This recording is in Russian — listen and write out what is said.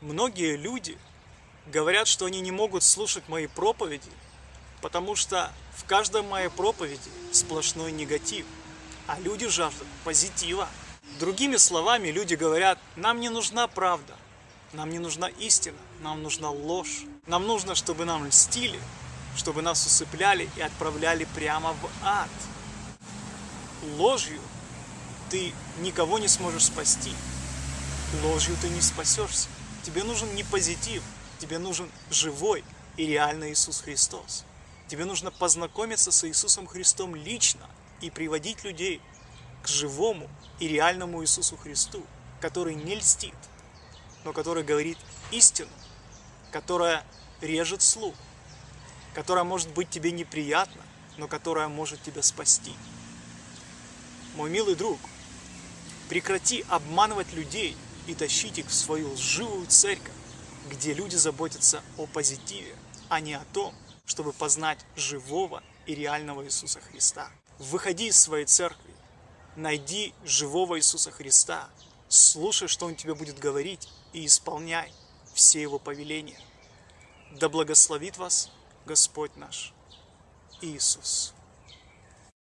Многие люди говорят, что они не могут слушать мои проповеди, потому что в каждой моей проповеди сплошной негатив, а люди жаждут позитива. Другими словами, люди говорят, нам не нужна правда, нам не нужна истина, нам нужна ложь. Нам нужно, чтобы нам льстили, чтобы нас усыпляли и отправляли прямо в ад. Ложью ты никого не сможешь спасти. Ложью ты не спасешься. Тебе нужен не позитив, тебе нужен живой и реальный Иисус Христос. Тебе нужно познакомиться с Иисусом Христом лично и приводить людей к живому и реальному Иисусу Христу, который не льстит, но который говорит истину, которая режет слух, которая может быть тебе неприятна, но которая может тебя спасти. Мой милый друг, прекрати обманывать людей и тащить их в свою лживую церковь, где люди заботятся о позитиве, а не о том, чтобы познать живого и реального Иисуса Христа. Выходи из своей церкви, найди живого Иисуса Христа, слушай, что Он тебе будет говорить, и исполняй все Его повеления. Да благословит вас Господь наш Иисус.